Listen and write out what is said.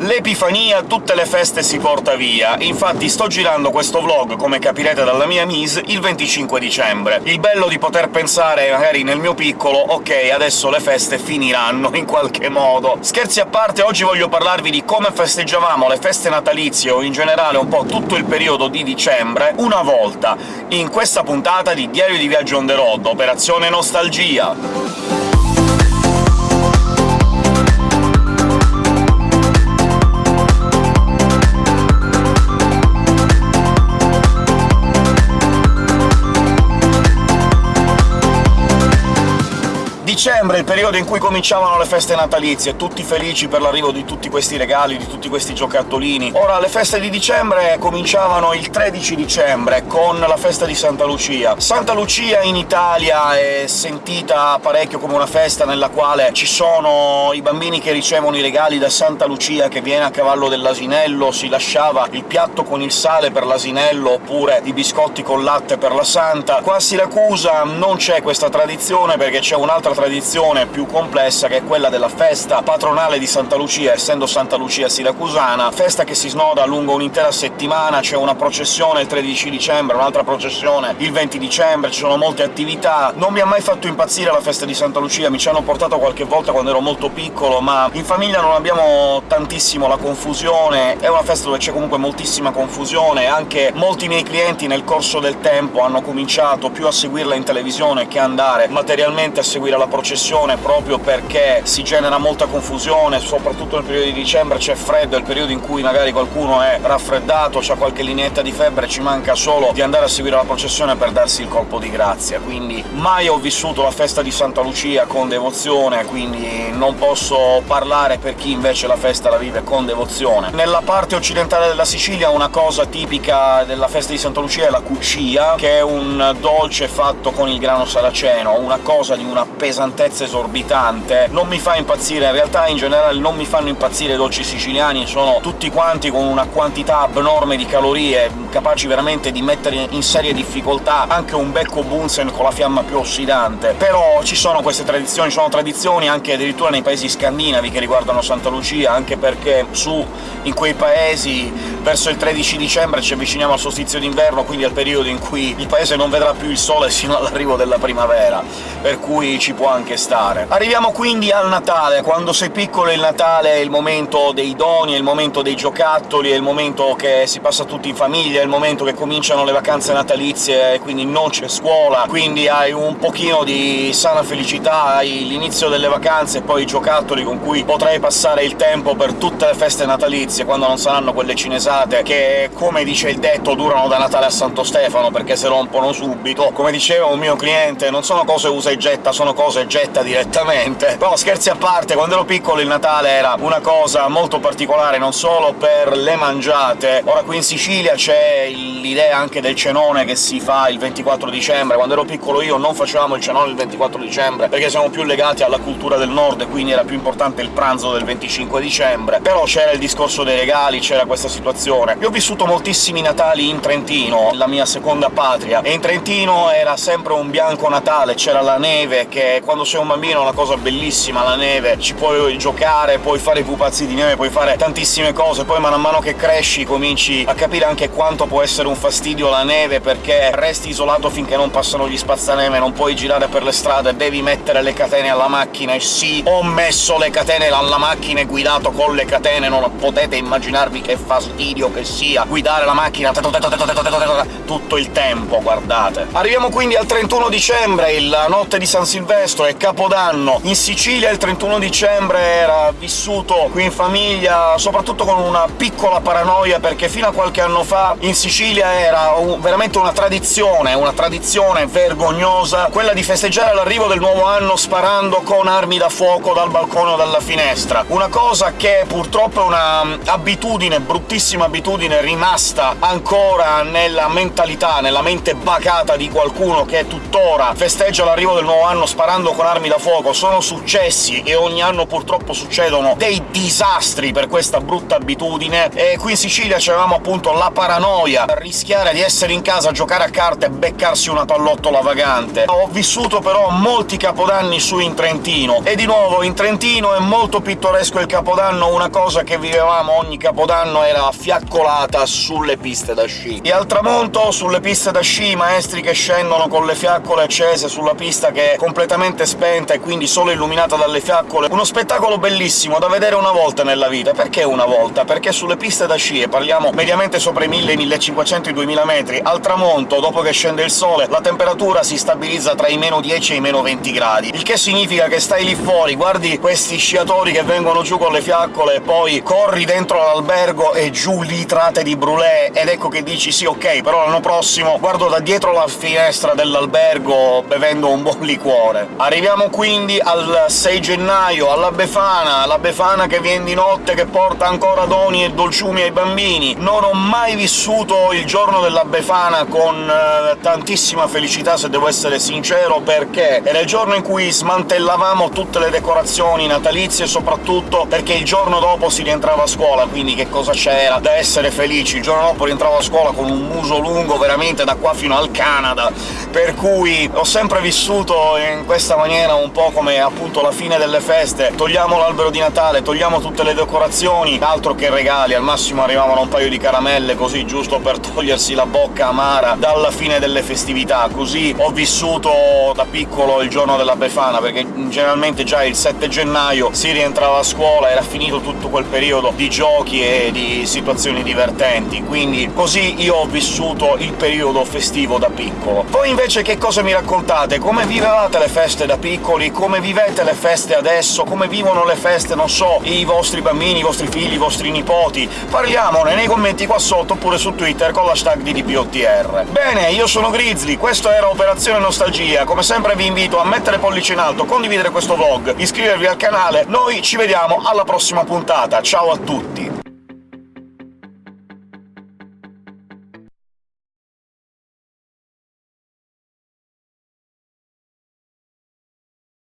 L'Epifania tutte le feste si porta via, infatti sto girando questo vlog, come capirete dalla mia mise, il 25 dicembre. Il bello di poter pensare, magari nel mio piccolo, ok, adesso le feste finiranno in qualche modo. Scherzi a parte, oggi voglio parlarvi di come festeggiavamo le feste natalizie, o in generale un po' tutto il periodo di dicembre, una volta, in questa puntata di Diario di Viaggio on the road, Operazione Nostalgia! Dicembre, il periodo in cui cominciavano le feste natalizie, tutti felici per l'arrivo di tutti questi regali, di tutti questi giocattolini. Ora, le feste di dicembre cominciavano il 13 dicembre, con la festa di Santa Lucia. Santa Lucia in Italia è sentita parecchio come una festa nella quale ci sono i bambini che ricevono i regali da Santa Lucia, che viene a cavallo dell'asinello, si lasciava il piatto con il sale per l'asinello, oppure i biscotti con latte per la Santa. Qua a Siracusa non c'è questa tradizione, perché c'è un'altra tradizione più complessa, che è quella della festa patronale di Santa Lucia, essendo Santa Lucia siracusana, festa che si snoda lungo un'intera settimana, c'è una processione il 13 dicembre, un'altra processione il 20 dicembre, ci sono molte attività. Non mi ha mai fatto impazzire la festa di Santa Lucia, mi ci hanno portato qualche volta quando ero molto piccolo, ma in famiglia non abbiamo tantissimo la confusione, è una festa dove c'è comunque moltissima confusione, anche molti miei clienti nel corso del tempo hanno cominciato più a seguirla in televisione che andare materialmente a seguire la processione proprio perché si genera molta confusione, soprattutto nel periodo di dicembre c'è freddo, è il periodo in cui magari qualcuno è raffreddato, ha qualche lineetta di febbre, ci manca solo di andare a seguire la processione per darsi il colpo di grazia. Quindi mai ho vissuto la festa di Santa Lucia con devozione, quindi non posso parlare per chi invece la festa la vive con devozione. Nella parte occidentale della Sicilia una cosa tipica della festa di Santa Lucia è la cuccia, che è un dolce fatto con il grano saraceno, una cosa di una pesantezza pesantezza esorbitante, non mi fa impazzire, in realtà in generale non mi fanno impazzire i dolci siciliani, sono tutti quanti con una quantità abnorme di calorie, capaci veramente di mettere in seria difficoltà anche un becco Bunsen con la fiamma più ossidante. Però ci sono queste tradizioni, sono tradizioni anche addirittura nei paesi scandinavi che riguardano Santa Lucia, anche perché su in quei paesi verso il 13 dicembre ci avviciniamo al solstizio d'inverno, quindi al periodo in cui il paese non vedrà più il sole sino all'arrivo della primavera, per cui ci può anche stare. Arriviamo quindi al Natale. Quando sei piccolo il Natale è il momento dei doni, è il momento dei giocattoli, è il momento che si passa tutti in famiglia, è il momento che cominciano le vacanze natalizie e quindi non c'è scuola, quindi hai un pochino di sana felicità, hai l'inizio delle vacanze e poi i giocattoli con cui potrai passare il tempo per tutte le feste natalizie, quando non saranno quelle cinesate, che, come dice il detto, durano da Natale a Santo Stefano, perché se rompono subito. Come diceva un mio cliente, non sono cose usa e getta, sono cose getta direttamente. Però scherzi a parte, quando ero piccolo il Natale era una cosa molto particolare, non solo per le mangiate. Ora qui in Sicilia c'è l'idea anche del cenone che si fa il 24 dicembre. Quando ero piccolo io non facevamo il cenone il 24 dicembre, perché siamo più legati alla cultura del nord, e quindi era più importante il pranzo del 25 dicembre. Però c'era il discorso dei regali, c'era questa situazione. Io ho vissuto moltissimi Natali in Trentino, la mia seconda patria, e in Trentino era sempre un bianco Natale, c'era la neve, che quando sei un bambino è una cosa bellissima, la neve, ci puoi giocare, puoi fare i pupazzi di neve, puoi fare tantissime cose, poi man mano che cresci cominci a capire anche quanto può essere un fastidio la neve, perché resti isolato finché non passano gli spazzaneve, non puoi girare per le strade, devi mettere le catene alla macchina, e sì, ho messo le catene alla macchina e guidato con le catene, non potete immaginarvi che fastidio che sia guidare la macchina tutto il tempo, guardate. Arriviamo quindi al 31 dicembre, la notte di San Silvestro, e Capodanno. In Sicilia il 31 dicembre era vissuto qui in famiglia soprattutto con una piccola paranoia, perché fino a qualche anno fa in Sicilia era un, veramente una tradizione, una tradizione vergognosa, quella di festeggiare l'arrivo del nuovo anno sparando con armi da fuoco dal balcone o dalla finestra. Una cosa che purtroppo è una mm, abitudine, bruttissima abitudine, rimasta ancora nella mentalità, nella mente bacata di qualcuno che tuttora festeggia l'arrivo del nuovo anno sparando combattendo con armi da fuoco sono successi, e ogni anno purtroppo succedono dei disastri per questa brutta abitudine, e qui in Sicilia c'avevamo appunto la paranoia, rischiare di essere in casa a giocare a carte e beccarsi una pallottola vagante. Ho vissuto però molti capodanni su in Trentino, e di nuovo in Trentino è molto pittoresco il Capodanno, una cosa che vivevamo ogni Capodanno era fiaccolata sulle piste da sci. E al tramonto, sulle piste da sci, i maestri che scendono con le fiaccole accese sulla pista che è completamente spenta e quindi solo illuminata dalle fiaccole. Uno spettacolo bellissimo da vedere una volta nella vita. Perché una volta? Perché sulle piste da sci, e parliamo mediamente sopra i 1000, 1500, i 2000 metri, al tramonto, dopo che scende il sole, la temperatura si stabilizza tra i meno 10 e i meno 20 gradi, il che significa che stai lì fuori, guardi questi sciatori che vengono giù con le fiaccole poi corri dentro l'albergo e giù litrate di brulè, ed ecco che dici «sì, ok, però l'anno prossimo guardo da dietro la finestra dell'albergo bevendo un buon liquore». Arriviamo quindi al 6 gennaio, alla Befana, la Befana che viene di notte, che porta ancora doni e dolciumi ai bambini. Non ho mai vissuto il giorno della Befana con eh, tantissima felicità, se devo essere sincero, perché era il giorno in cui smantellavamo tutte le decorazioni natalizie, soprattutto perché il giorno dopo si rientrava a scuola, quindi che cosa c'era da essere felici? Il giorno dopo rientravo a scuola con un muso lungo veramente da qua fino al Canada, per cui ho sempre vissuto in questa maniera un po' come appunto la fine delle feste. Togliamo l'albero di Natale, togliamo tutte le decorazioni, altro che regali, al massimo arrivavano un paio di caramelle così, giusto per togliersi la bocca amara dalla fine delle festività. Così ho vissuto da piccolo il giorno della Befana, perché generalmente già il 7 gennaio si rientrava a scuola, era finito tutto quel periodo di giochi e di situazioni divertenti, quindi così io ho vissuto il periodo festivo da piccolo. Voi invece che cosa mi raccontate? Come vivevate le feste da piccoli? Come vivete le feste adesso? Come vivono le feste, non so, i vostri bambini, i vostri figli, i vostri nipoti? Parliamone nei commenti qua sotto, oppure su Twitter con l'hashtag di DPOTR. Bene, io sono Grizzly, questo era Operazione Nostalgia, come sempre vi invito a mettere pollice in alto, condividere questo vlog, iscrivervi al canale, noi ci vediamo alla prossima puntata, ciao a tutti!